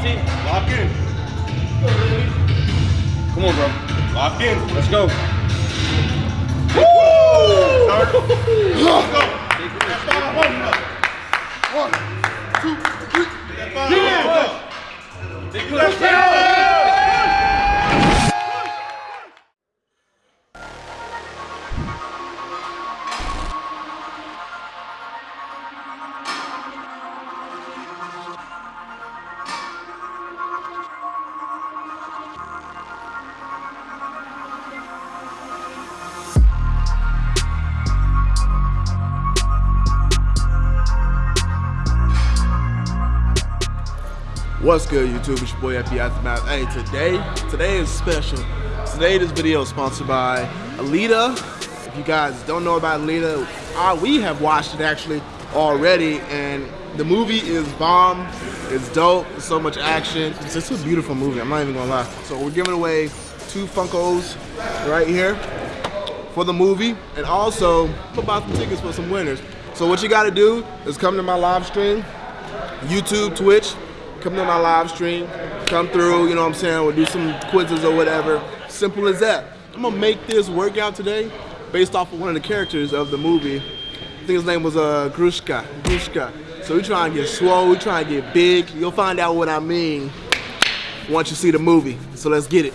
Monty. Lock in. Come on, bro. Lock in. Let's go. Woo! Let's go. One, two, three. Yeah. Let's go. What's good, YouTube? It's your boy FB Aftermath. Hey, today, today is special. Today, this video is sponsored by Alita. If you guys don't know about Alita, uh, we have watched it actually already, and the movie is bomb. It's dope. So much action. It's just a beautiful movie. I'm not even gonna lie. So we're giving away two Funkos right here for the movie, and also about some tickets for some winners. So what you got to do is come to my live stream, YouTube, Twitch come to my live stream, come through, you know what I'm saying, we'll do some quizzes or whatever. Simple as that. I'm gonna make this workout today based off of one of the characters of the movie. I think his name was uh, Grewishka. Grewishka. So we trying to get swole, we trying to get big. You'll find out what I mean once you see the movie. So let's get it.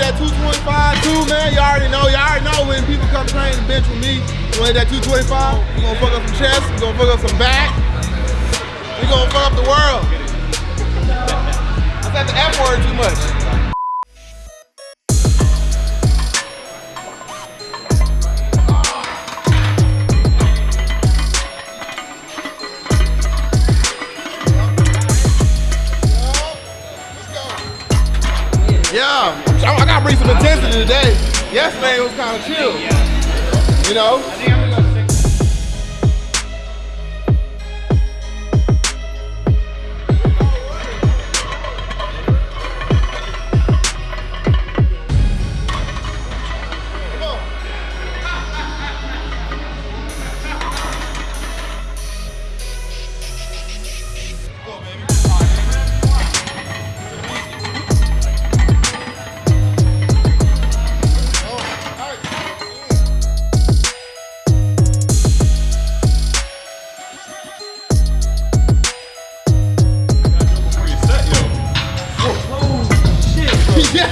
That 225 too, man. You already know, you already know when people come train the bench with me. We gonna hit that 225. We gonna fuck up some chest, we gonna fuck up some back. We gonna fuck up the world. I said the F word too much. Yesterday it was kind of chill. You know? Yeah!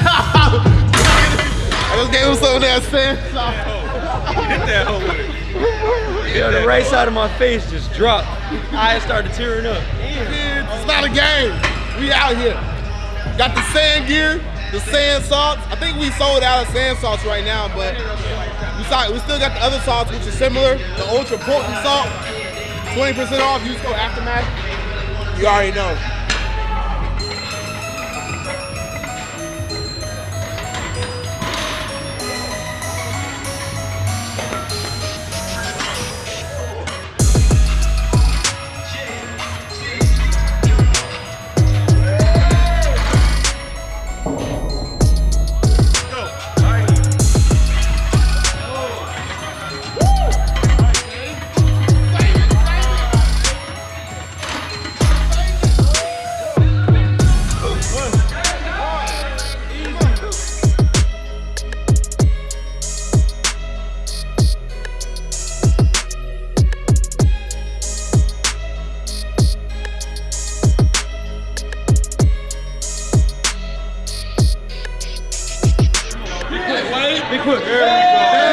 I just gave him some of that sand. Hit that hole with it. Yo, the right side of my face just dropped. Eyes started tearing up. It's not a game. We out here. Got the sand gear, the sand salts. I think we sold out of sand salts right now, but we, saw, we still got the other salts, which is similar. The ultra potent salt, 20% off. Use code Aftermath. You already know. Be quick. sandbagging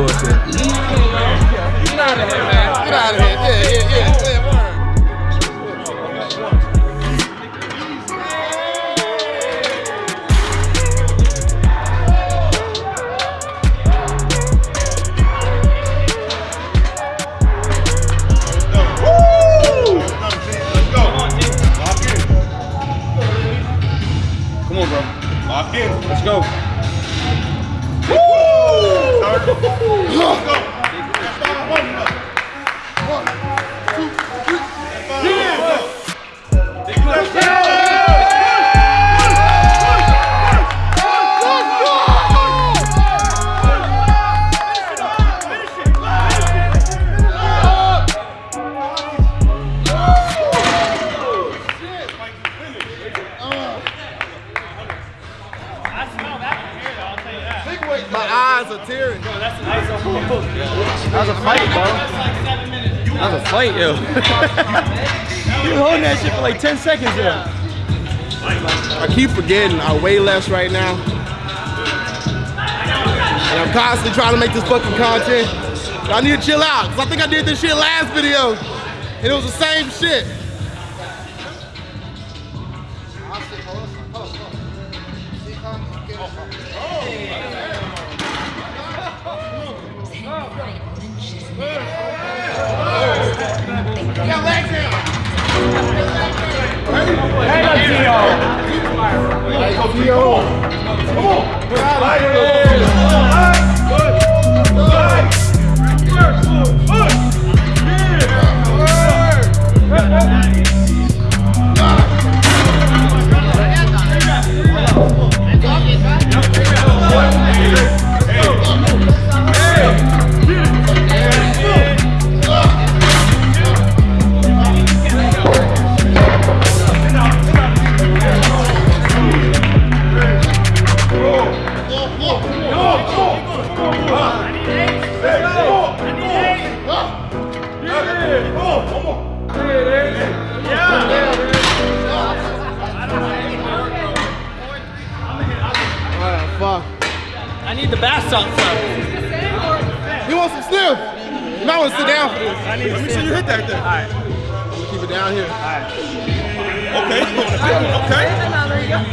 Bullshit. Get out of here, man. Get out of here. Yeah, yeah, yeah. Let's go. My That was fight, yo. you were holding that shit for like 10 seconds there. I keep forgetting I weigh less right now. And I'm constantly trying to make this fucking content. But I need to chill out. Cause I think I did this shit last video. And it was the same shit. Oh, your legs in. Hang on, Tio. Come on, Tio. Come on. Fuck. I need the bath salt stuff. You want some sniff? You might want to sit down for this. I need Let me see you hit that thing. Alright. Keep it down here. All right. Okay, you going to fit one. Okay.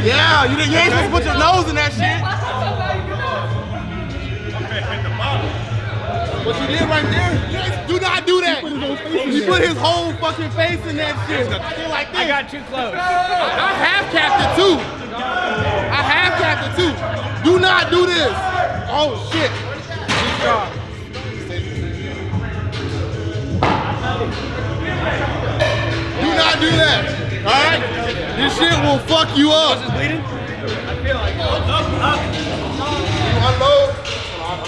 Yeah, you, didn't- you ain't supposed to put your nose in that shit. What you did right there, you ain't- do not do that. He put his whole fucking face in that shit. Shit like this. I got too close. I have capped it too. I it too. Do not do this. Oh shit. Do not do that. Alright? This shit will fuck you up. bleeding? Unload.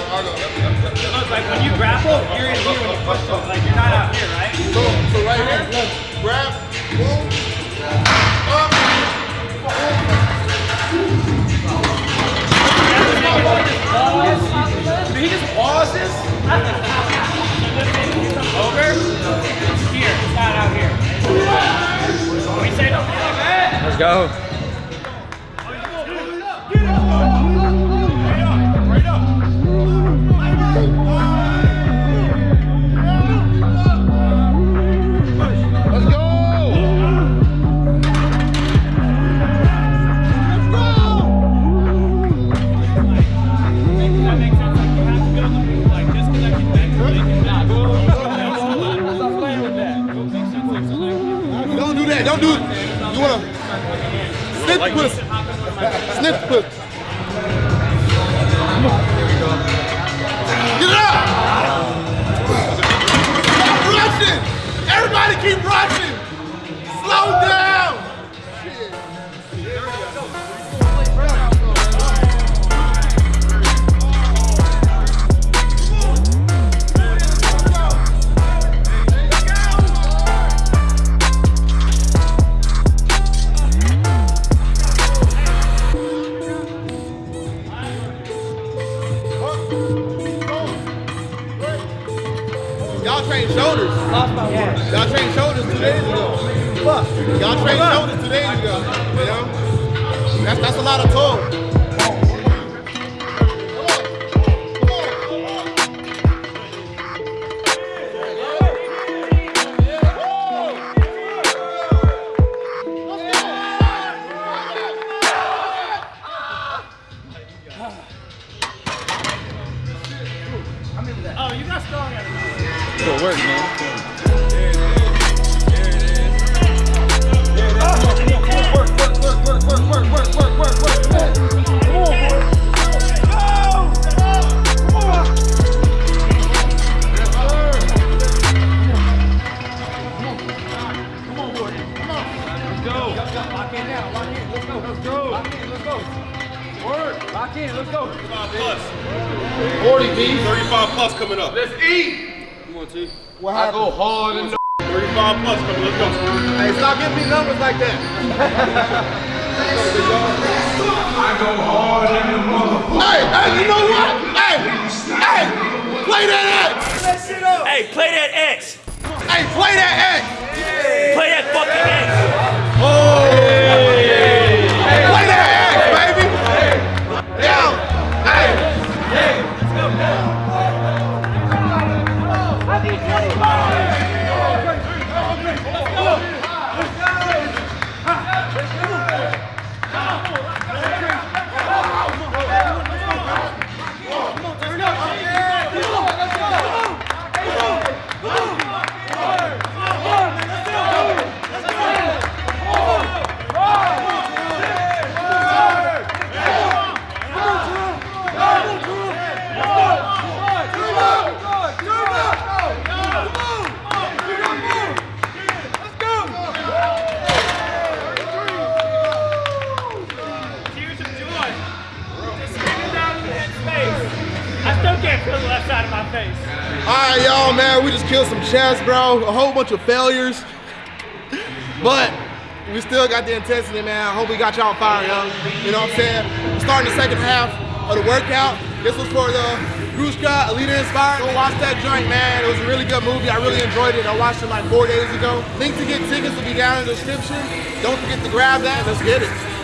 Look, like when you grapple, you're in here when you push go. Don't do it. You wanna snip the pussy. Snip pussy. Get it up. Rushing. Everybody keep rushing. Slow down. That's that's a lot of toll. Plus. 40 B. 35 plus coming up. Let's eat. What I happened? go hard in the 35 plus coming. Let's go. Hey, stop giving me numbers like that. I go hard in the motherfucker. Hey, hey, you know what? Hey, hey, play that X. Hey, play that X. Hey, play that X. Play that fucking X. face. All right, y'all, man. We just killed some chests, bro. A whole bunch of failures. But we still got the intensity, man. I hope we got y'all fired up. You know what I'm saying? We're starting the second half of the workout. This was for the Grewishka Alita Inspired. Go watch that joint, man. It was a really good movie. I really enjoyed it. I watched it like four days ago. Link to get tickets will be down in the description. Don't forget to grab that. Let's get it.